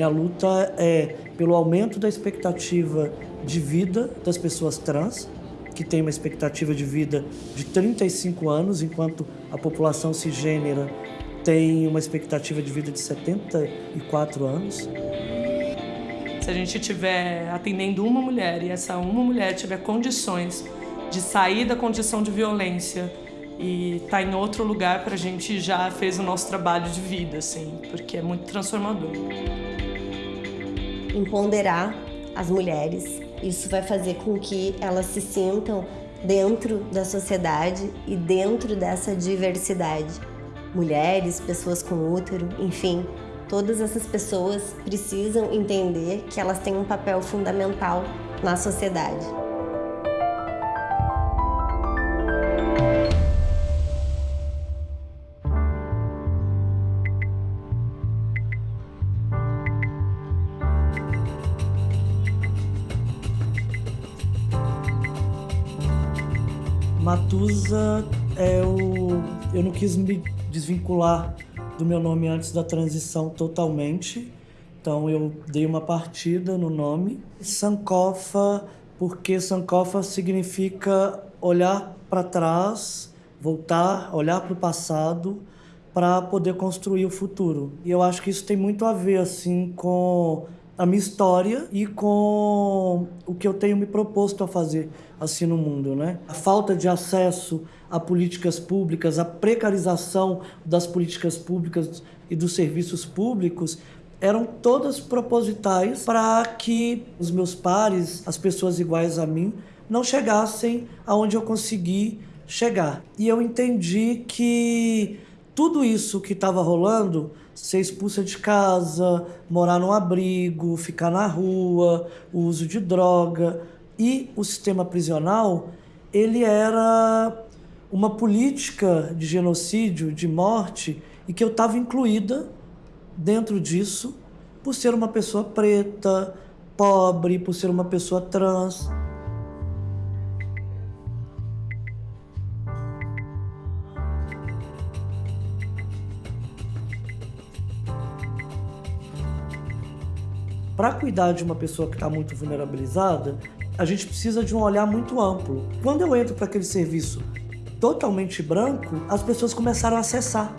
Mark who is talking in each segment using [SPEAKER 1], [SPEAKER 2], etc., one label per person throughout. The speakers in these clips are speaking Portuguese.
[SPEAKER 1] Minha luta é pelo aumento da expectativa de vida das pessoas trans, que tem uma expectativa de vida de 35 anos, enquanto a população cisgênera tem uma expectativa de vida de 74 anos.
[SPEAKER 2] Se a gente estiver atendendo uma mulher e essa uma mulher tiver condições de sair da condição de violência e estar tá em outro lugar, para a gente já fez o nosso trabalho de vida, assim, porque é muito transformador.
[SPEAKER 3] Empoderar as mulheres, isso vai fazer com que elas se sintam dentro da sociedade e dentro dessa diversidade. Mulheres, pessoas com útero, enfim, todas essas pessoas precisam entender que elas têm um papel fundamental na sociedade.
[SPEAKER 1] Matusa é o. Eu não quis me desvincular do meu nome antes da transição totalmente. Então eu dei uma partida no nome. Sankofa, porque Sankofa significa olhar para trás, voltar, olhar para o passado para poder construir o futuro. E eu acho que isso tem muito a ver assim com a minha história e com o que eu tenho me proposto a fazer assim no mundo, né? A falta de acesso a políticas públicas, a precarização das políticas públicas e dos serviços públicos eram todas propositais para que os meus pares, as pessoas iguais a mim, não chegassem aonde eu consegui chegar. E eu entendi que tudo isso que estava rolando ser expulsa de casa, morar num abrigo, ficar na rua, o uso de droga. E o sistema prisional, ele era uma política de genocídio, de morte, e que eu estava incluída dentro disso por ser uma pessoa preta, pobre, por ser uma pessoa trans. Para cuidar de uma pessoa que está muito vulnerabilizada, a gente precisa de um olhar muito amplo. Quando eu entro para aquele serviço totalmente branco, as pessoas começaram a acessar.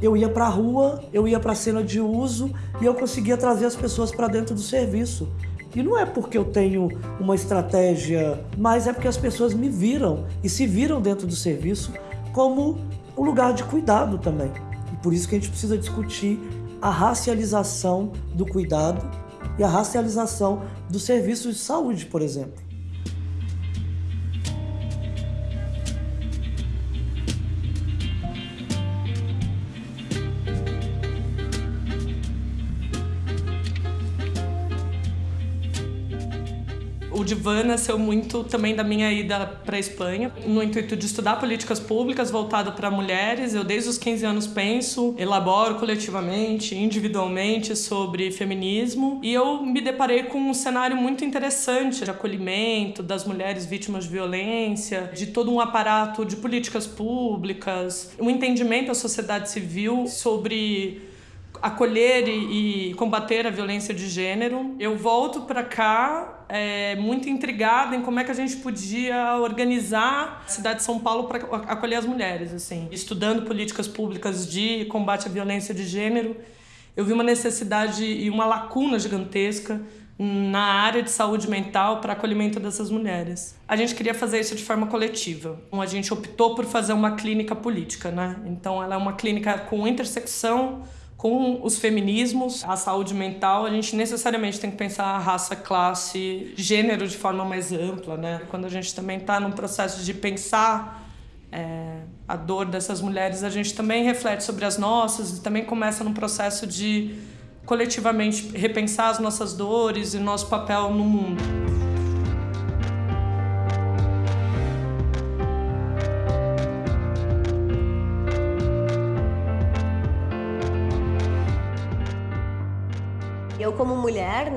[SPEAKER 1] Eu ia para a rua, eu ia para a cena de uso e eu conseguia trazer as pessoas para dentro do serviço. E não é porque eu tenho uma estratégia, mas é porque as pessoas me viram e se viram dentro do serviço como um lugar de cuidado também. E por isso que a gente precisa discutir a racialização do cuidado e a racialização dos serviços de saúde, por exemplo.
[SPEAKER 2] O Divan nasceu muito também da minha ida para a Espanha, no intuito de estudar políticas públicas voltado para mulheres. Eu desde os 15 anos penso, elaboro coletivamente, individualmente sobre feminismo e eu me deparei com um cenário muito interessante de acolhimento das mulheres vítimas de violência, de todo um aparato de políticas públicas, um entendimento da sociedade civil sobre acolher e, e, combater a violência de gênero. Eu volto para cá é, muito intrigada em como é que a gente podia organizar a cidade de São Paulo para acolher as mulheres, assim, estudando políticas públicas de combate à violência de gênero. Eu vi uma necessidade e uma lacuna gigantesca na área de saúde mental para acolhimento dessas mulheres. A gente queria fazer isso de forma coletiva. Então, a gente optou por fazer uma clínica política, né? Então ela é uma clínica com intersecção com os feminismos, a saúde mental, a gente necessariamente tem que pensar a raça, classe, gênero de forma mais ampla, né? Quando a gente também está num processo de pensar é, a dor dessas mulheres, a gente também reflete sobre as nossas e também começa num processo de coletivamente repensar as nossas dores e nosso papel no mundo.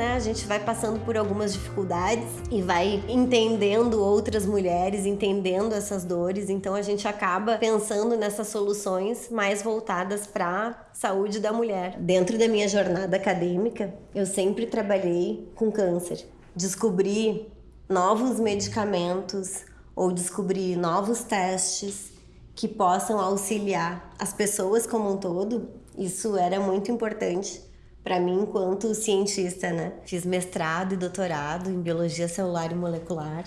[SPEAKER 3] Né, a gente vai passando por algumas dificuldades e vai entendendo outras mulheres, entendendo essas dores, então a gente acaba pensando nessas soluções mais voltadas para saúde da mulher. Dentro da minha jornada acadêmica, eu sempre trabalhei com câncer. Descobri novos medicamentos ou descobrir novos testes que possam auxiliar as pessoas como um todo, isso era muito importante para mim enquanto cientista, né? Fiz mestrado e doutorado em biologia celular e molecular.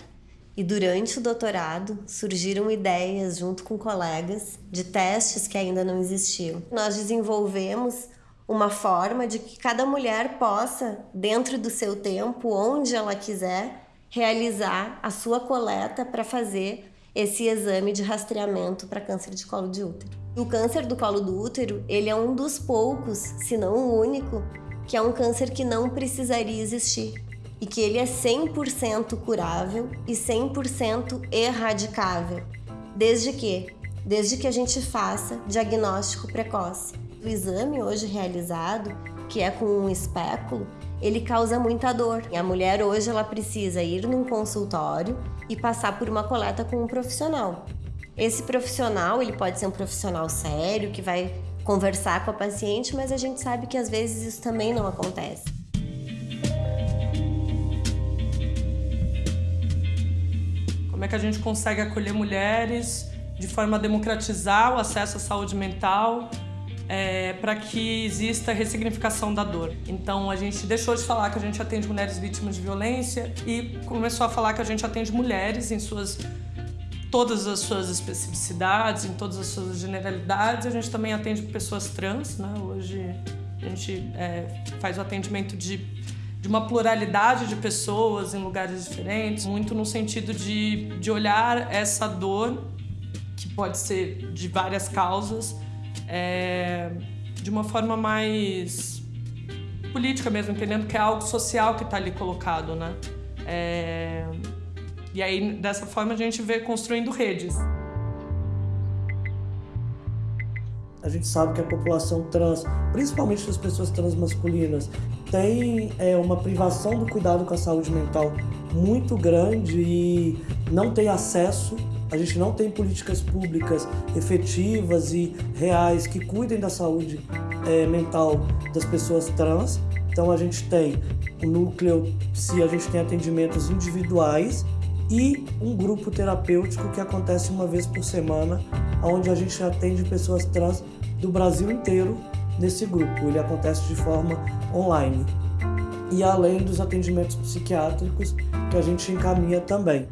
[SPEAKER 3] E durante o doutorado surgiram ideias junto com colegas de testes que ainda não existiam. Nós desenvolvemos uma forma de que cada mulher possa, dentro do seu tempo, onde ela quiser, realizar a sua coleta para fazer esse exame de rastreamento para câncer de colo de útero. O câncer do colo do útero, ele é um dos poucos, se não o único, que é um câncer que não precisaria existir e que ele é 100% curável e 100% erradicável. Desde que? Desde que a gente faça diagnóstico precoce. O exame hoje realizado, que é com um espéculo, ele causa muita dor. E a mulher hoje ela precisa ir num consultório e passar por uma coleta com um profissional. Esse profissional, ele pode ser um profissional sério que vai conversar com a paciente, mas a gente sabe que às vezes isso também não acontece.
[SPEAKER 2] Como é que a gente consegue acolher mulheres de forma a democratizar o acesso à saúde mental é, para que exista ressignificação da dor. Então a gente deixou de falar que a gente atende mulheres vítimas de violência e começou a falar que a gente atende mulheres em suas todas as suas especificidades, em todas as suas generalidades. A gente também atende pessoas trans, né? Hoje a gente é, faz o atendimento de, de uma pluralidade de pessoas em lugares diferentes, muito no sentido de, de olhar essa dor, que pode ser de várias causas, é, de uma forma mais política mesmo, entendendo que é algo social que está ali colocado, né? É, e aí, dessa forma, a gente vê construindo redes.
[SPEAKER 1] A gente sabe que a população trans, principalmente as pessoas trans masculinas, tem é, uma privação do cuidado com a saúde mental muito grande e não tem acesso a gente não tem políticas públicas efetivas e reais que cuidem da saúde é, mental das pessoas trans. Então a gente tem o núcleo, se a gente tem atendimentos individuais e um grupo terapêutico que acontece uma vez por semana, onde a gente atende pessoas trans do Brasil inteiro nesse grupo. Ele acontece de forma online. E além dos atendimentos psiquiátricos que a gente encaminha também.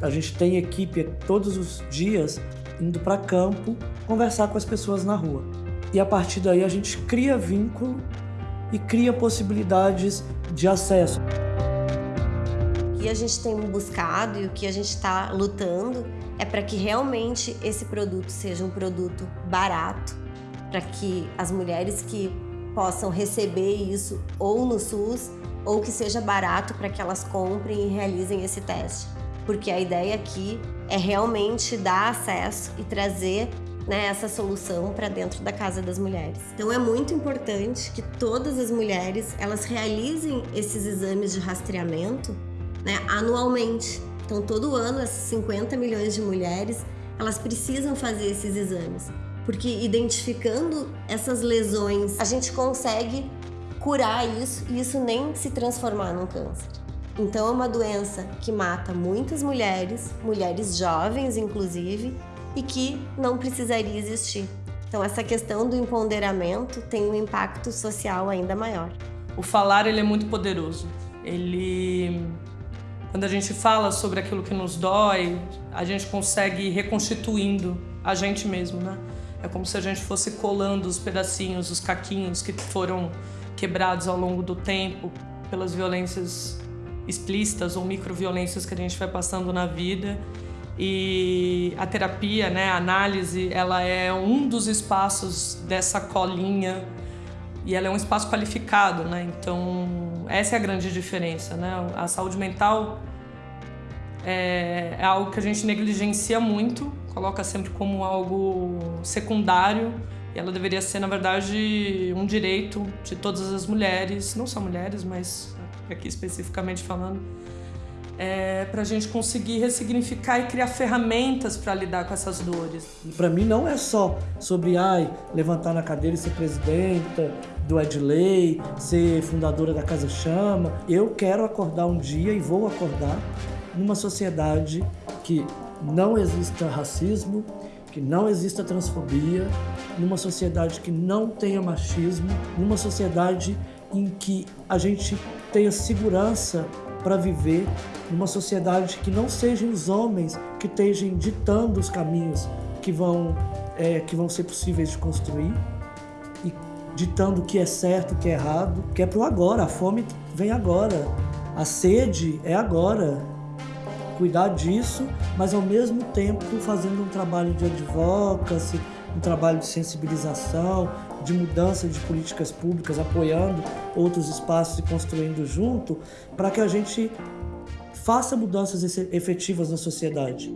[SPEAKER 1] A gente tem equipe todos os dias indo para campo conversar com as pessoas na rua. E a partir daí a gente cria vínculo e cria possibilidades de acesso.
[SPEAKER 3] Que a gente tem buscado e o que a gente está lutando é para que realmente esse produto seja um produto barato, para que as mulheres que possam receber isso ou no SUS ou que seja barato para que elas comprem e realizem esse teste porque a ideia aqui é realmente dar acesso e trazer né, essa solução para dentro da casa das mulheres. Então é muito importante que todas as mulheres elas realizem esses exames de rastreamento né, anualmente. Então todo ano essas 50 milhões de mulheres elas precisam fazer esses exames, porque identificando essas lesões a gente consegue curar isso e isso nem se transformar num câncer. Então é uma doença que mata muitas mulheres, mulheres jovens inclusive, e que não precisaria existir. Então essa questão do empoderamento tem um impacto social ainda maior.
[SPEAKER 2] O falar ele é muito poderoso. Ele quando a gente fala sobre aquilo que nos dói, a gente consegue ir reconstituindo a gente mesmo, né? É como se a gente fosse colando os pedacinhos, os caquinhos que foram quebrados ao longo do tempo pelas violências explícitas ou microviolências que a gente vai passando na vida. E a terapia, né, a análise, ela é um dos espaços dessa colinha e ela é um espaço qualificado, né? Então, essa é a grande diferença, né? A saúde mental é, é algo que a gente negligencia muito, coloca sempre como algo secundário E ela deveria ser, na verdade, um direito de todas as mulheres, não só mulheres, mas aqui especificamente falando, é, para a gente conseguir ressignificar e criar ferramentas para lidar com essas dores.
[SPEAKER 1] Para mim não é só sobre ai, levantar na cadeira e ser presidenta do Edley, ser fundadora da Casa Chama. Eu quero acordar um dia e vou acordar numa sociedade que não exista racismo, que não exista transfobia, numa sociedade que não tenha machismo, numa sociedade em que a gente tenha segurança para viver numa sociedade que não sejam os homens que estejam ditando os caminhos que vão, é, que vão ser possíveis de construir ditando o que é certo, o que é errado, que é para o agora. A fome vem agora, a sede é agora. Cuidar disso, mas ao mesmo tempo fazendo um trabalho de advocacy, um trabalho de sensibilização, de mudança de políticas públicas, apoiando outros espaços e construindo junto, para que a gente faça mudanças efetivas na sociedade.